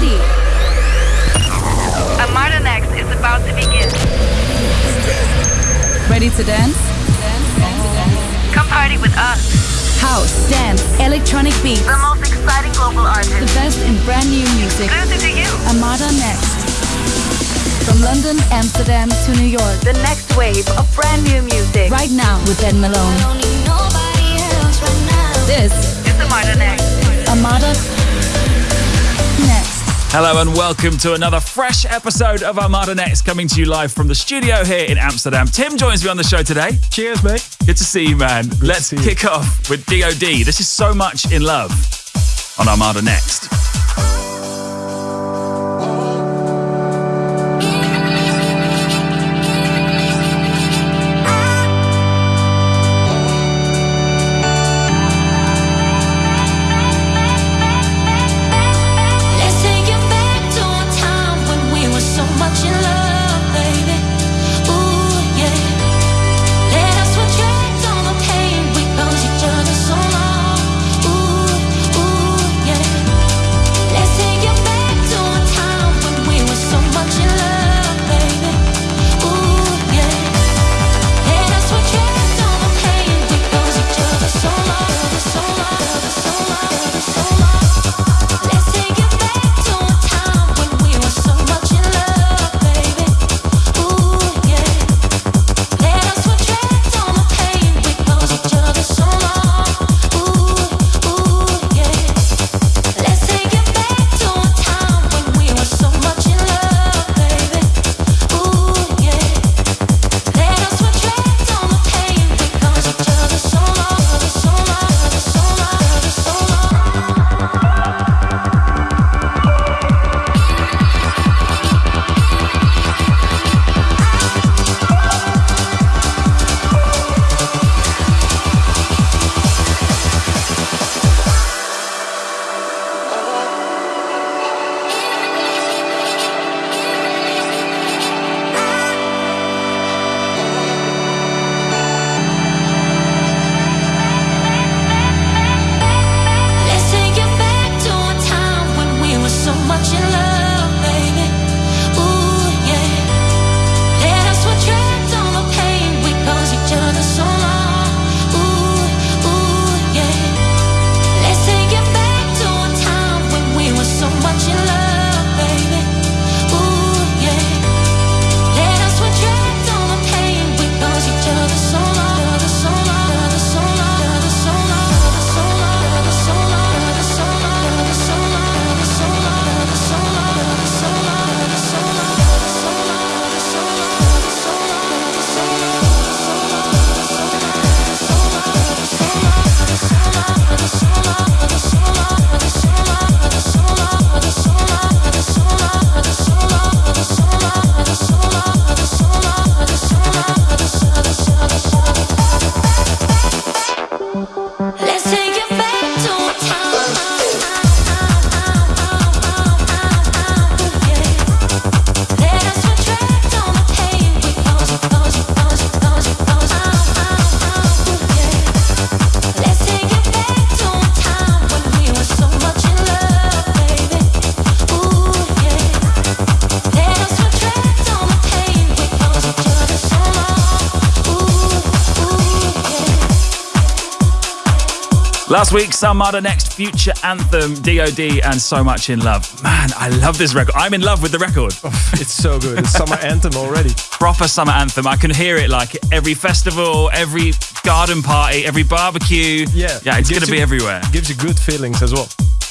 ready. Armada Next is about to begin. Ready to dance? Come party with us. House, dance, electronic beats. The most exciting global The best in brand new music. Exclusive to you. Armada Next. From London, Amsterdam to New York. The next wave of brand new music. Right now with Ben Malone. This It's Armada Next. Armada Next. Hello and welcome to another fresh episode of Armada Next coming to you live from the studio here in Amsterdam. Tim joins me on the show today. Cheers, mate. Good to see you, man. Let's see you. kick off with DOD. This is so much in love on Armada Next. Last week's Armada Next Future Anthem, DOD, and So Much in Love. Man, I love this record. I'm in love with the record. Oh, it's so good. It's summer anthem already. Proper summer anthem. I can hear it like every festival, every garden party, every barbecue. Yeah. Yeah, it's going to be everywhere. Gives you good feelings as well.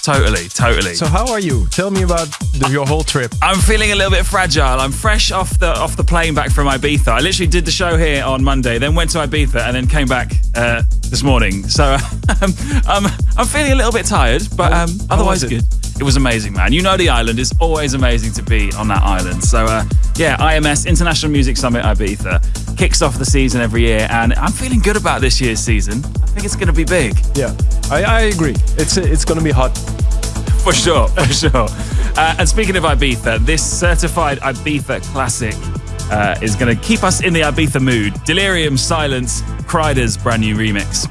Totally, totally. So how are you? Tell me about the, your whole trip. I'm feeling a little bit fragile. I'm fresh off the off the plane back from Ibiza. I literally did the show here on Monday, then went to Ibiza, and then came back uh, this morning. So um, I'm I'm feeling a little bit tired, but um, otherwise good. It was amazing, man. You know the island. is always amazing to be on that island. So uh, yeah, IMS International Music Summit Ibiza kicks off the season every year, and I'm feeling good about this year's season. I think it's going to be big. Yeah, I, I agree. It's it's gonna be hot. For sure, for sure. Uh, and speaking of Ibiza, this certified Ibiza classic uh, is going to keep us in the Ibiza mood. Delerium Silence, Kryder's brand new remix.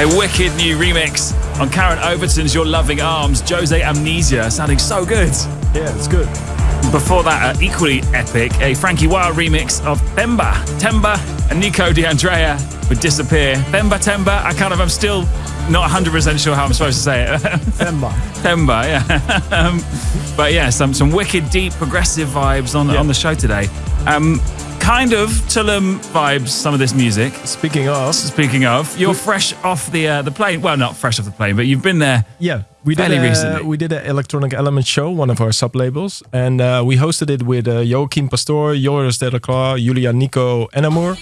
A wicked new remix on Karen Overton's Your Loving Arms, Jose Amnesia, sounding so good. Yeah, it's good. Before that, uh, equally epic, a Frankie Wild remix of Themba, Temba, and Nico D'Andrea would Disappear. Themba, Temba, I kind of, I'm still not 100% sure how I'm supposed to say it. Temba. Temba, yeah. um, but yeah, some, some wicked, deep, progressive vibes on, Yeah. on the show today. Um, kind of Tulum vibes, some of this music. Speaking of, Speaking of, you're fresh off the uh, the plane. Well, not fresh off the plane, but you've been there. yeah, we did a, recently. we did an electronic element show, one of our sub labels, and uh, we hosted it with uh, Joachim Pastor, Joris Delacroix, Julia Nico, and Amour,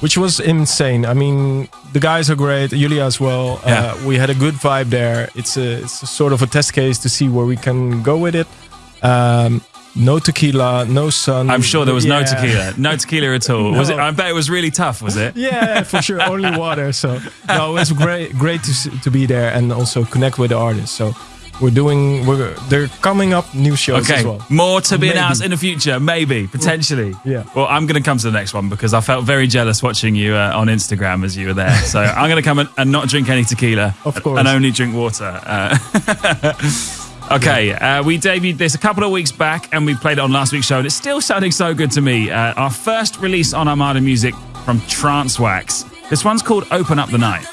which was insane. I mean, the guys are great, Julia as well. Yeah. Uh, we had a good vibe there. It's a, it's a sort of a test case to see where we can go with it. Um, no tequila, no sun. I'm sure there was no tequila, no tequila at all. Was it? I bet it was really tough. Was it? Yeah, for sure. Only water. So no, it was great, great to to be there and also connect with the artists. So we're doing. We're they're coming up new shows Okay, as well. more to be Maybe. announced in the future, maybe, potentially. Yeah. Well, I'm going to come to the next one because I felt very jealous watching you uh, on Instagram as you were there. So I'm going to come and, and not drink any tequila, Of course. and only drink water. Uh, okay, uh, we debuted this a couple of weeks back, and we played it on last week's show, and it's still sounding so good to me. Uh, our first release on Armada Music from Transwax. This one's called "Open Up the Night."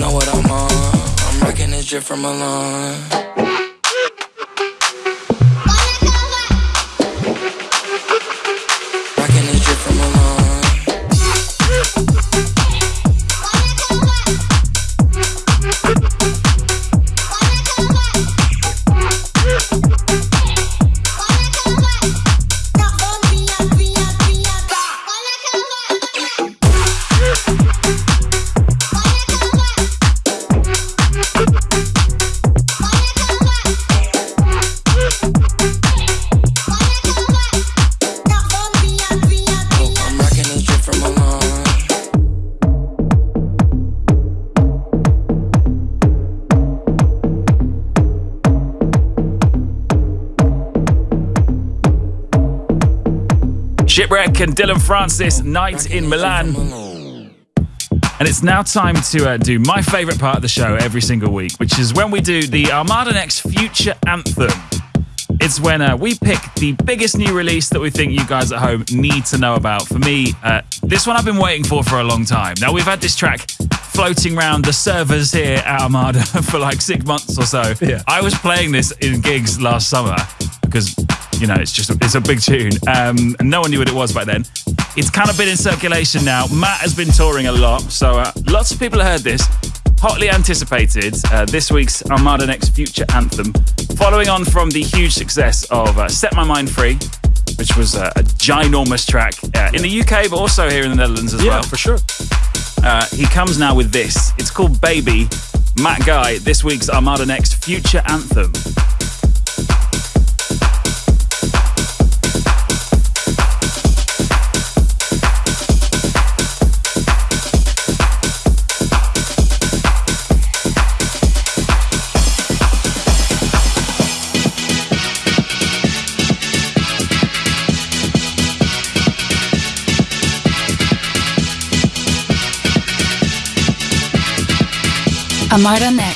Know what I'm on. I'm rocking this drip from Milan. Shipwrec and Dillon Francis, Night in Milan. And it's now time to uh, do my favourite part of the show every single week, which is when we do the Armada Next Future Anthem. It's when uh, we pick the biggest new release that we think you guys at home need to know about. For me, uh, this one I've been waiting for for a long time. Now, we've had this track floating around the servers here at Armada for like six months or so. Yeah. I was playing this in gigs last summer because, you know, it's just a, it's a big tune. Um, and no one knew what it was back then. It's kind of been in circulation now. Matt has been touring a lot, so uh, lots of people heard this. Hotly anticipated uh, this week's Armada Next Future Anthem, following on from the huge success of uh, Set My Mind Free, which was uh, a ginormous track uh, in the UK, but also here in the Netherlands as Yeah, well. for sure. Uh, he comes now with this. It's called Baby. Matt Guy, this week's Armada Next Future Anthem. Armada Next.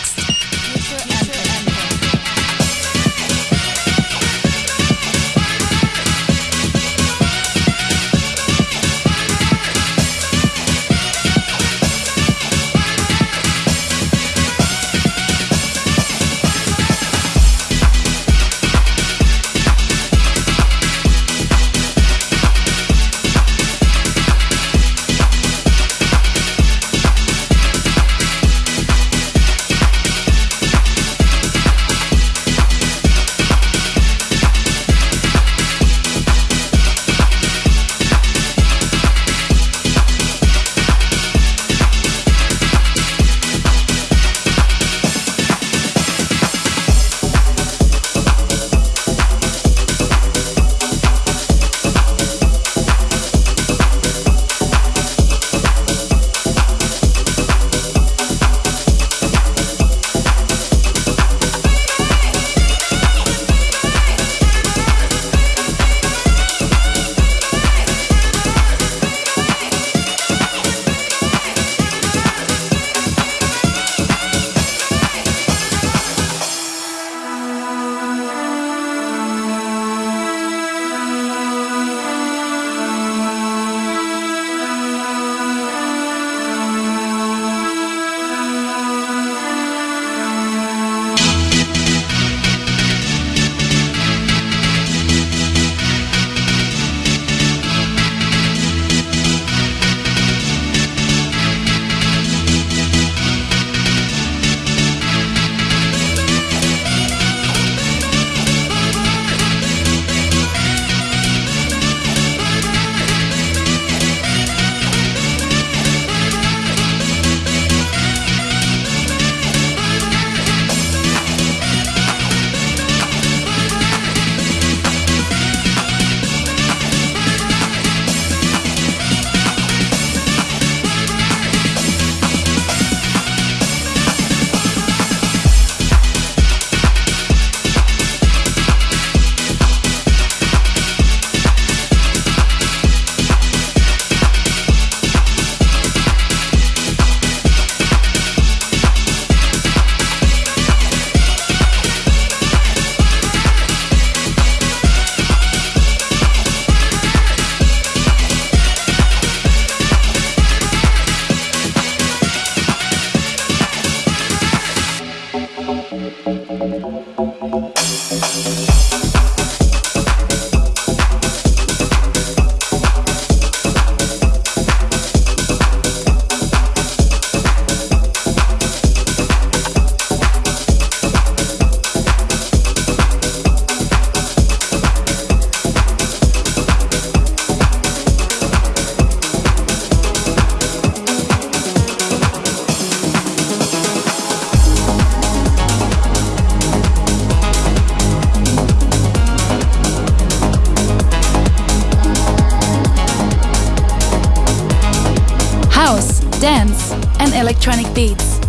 Electronic beats.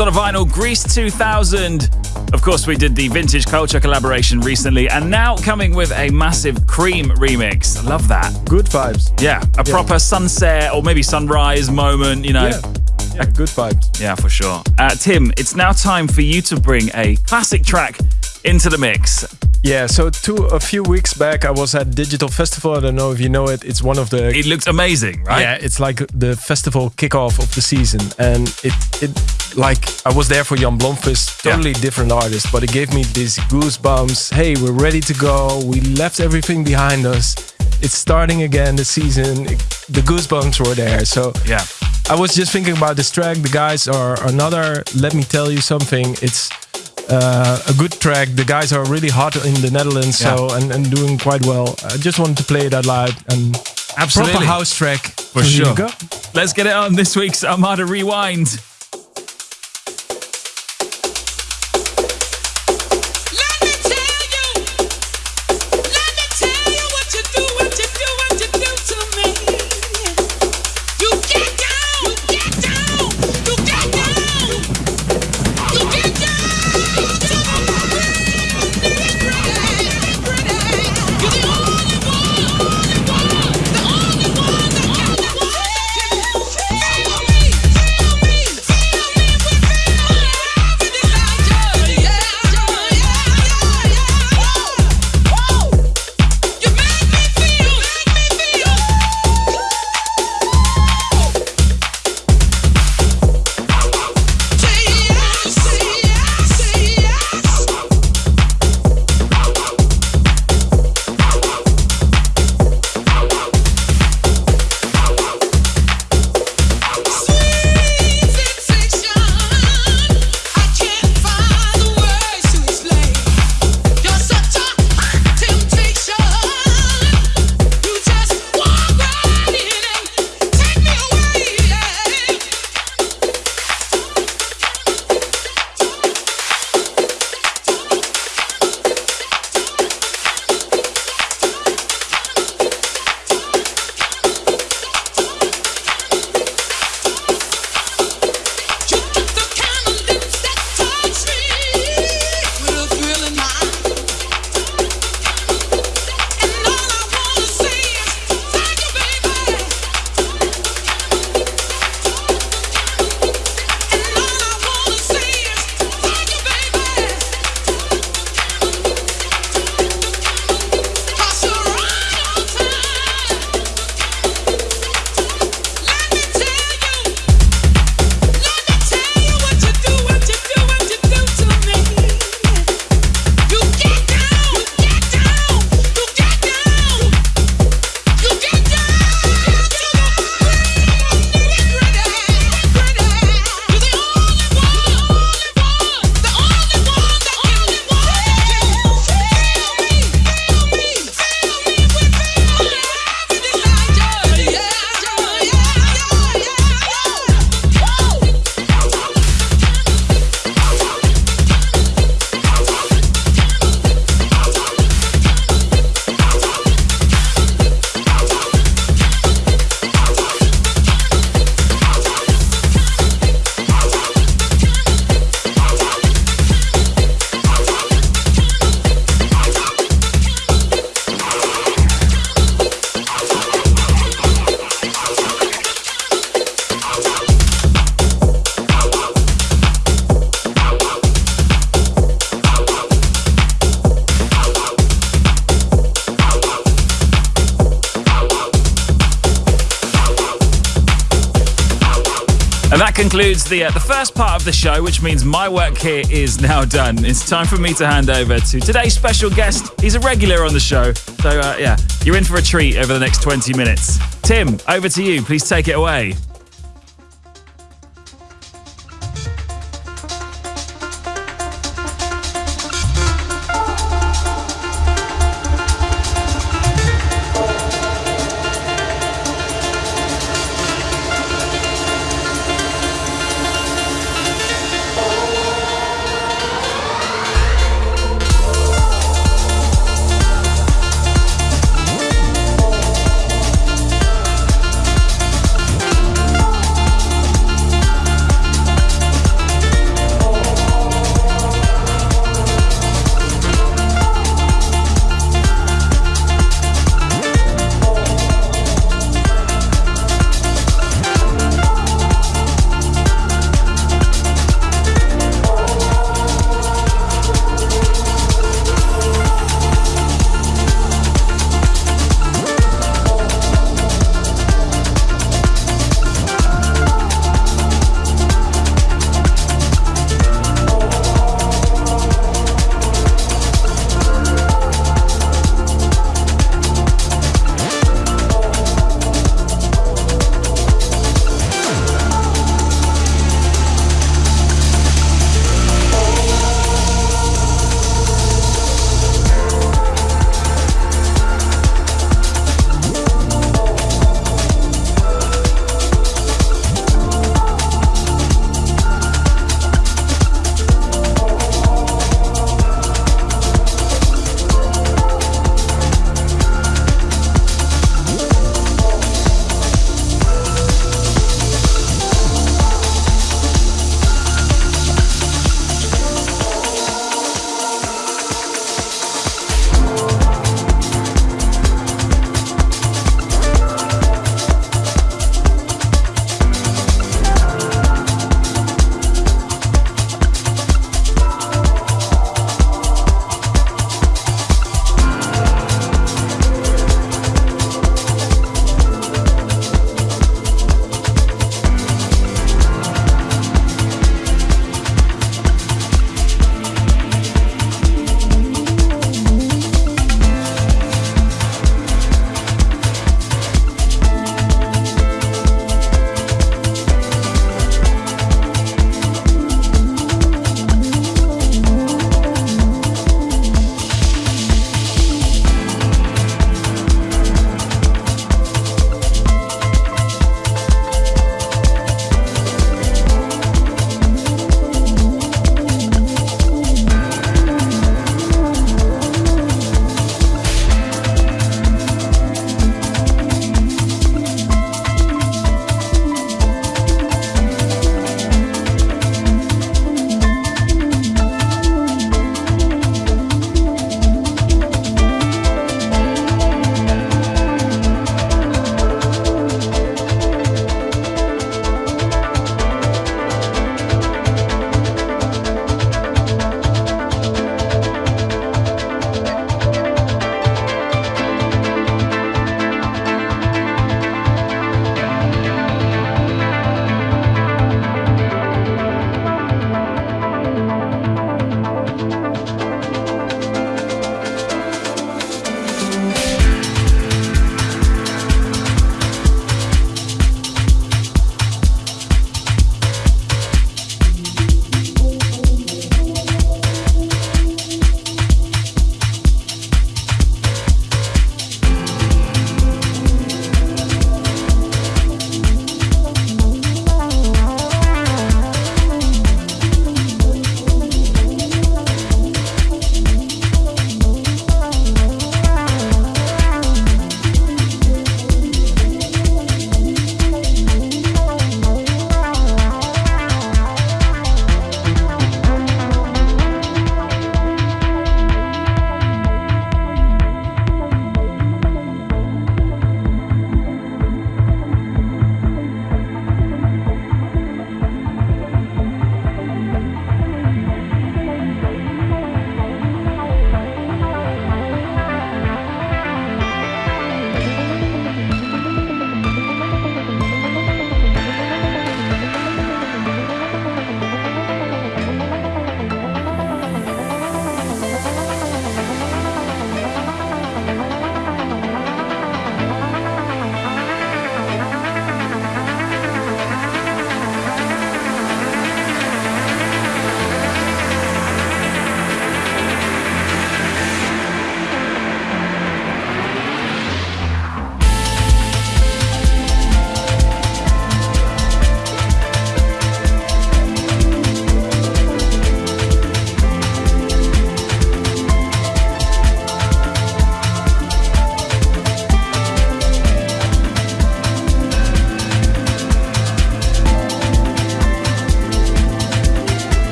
On a vinyl, Greece 2000. Of course, we did the Vintage Culture collaboration recently, and now coming with a massive Cream remix. Love that. Good vibes. Yeah, a proper sunset or maybe sunrise moment, you know. Yeah. Yeah, good vibes. Yeah, for sure. Uh, Tim, it's now time for you to bring a classic track into the mix. Yeah, so two a few weeks back, I was at Digital Festival. I don't know if you know it. It's one of the It looks amazing, right? Yeah, it's like the festival kickoff of the season, and it it like I was there for Jan Blomqvist, Yeah. totally different artist, but it gave me these goosebumps. Hey, we're ready to go. We left everything behind us. It's starting again the season. The goosebumps were there. So Yeah. I was just thinking about this track. The guys are another. Let me tell you something. It's Uh, a good track. The guys are really hot in the Netherlands, so and, and doing quite well. I just wanted to play that live and Absolutely. proper house track For So sure. Let's get it on this week's Armada Rewind. Concludes the uh, the first part of the show, which means my work here is now done. It's time for me to hand over to today's special guest. He's a regular on the show, so uh, yeah, you're in for a treat over the next 20 minutes. Tim, over to you. Please take it away.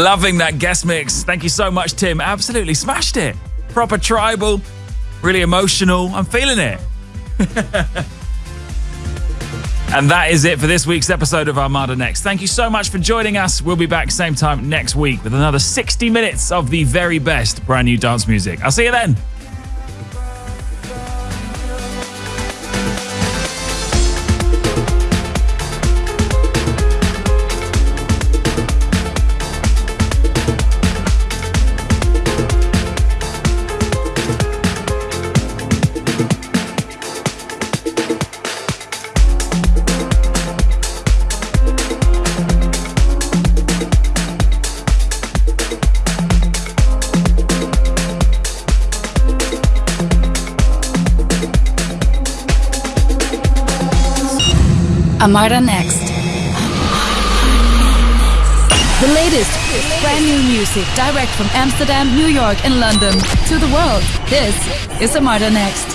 Loving that guest mix. Thank you so much, Tim. Absolutely smashed it. Proper tribal, really emotional. I'm feeling it. and that is it for this week's episode of Armada Next. Thank you so much for joining us. We'll be back same time next week with another 60 minutes of the very best brand new dance music. I'll see you then. Armada Next. The latest brand new music direct from Amsterdam, New York, and London to the world. This is Armada Next.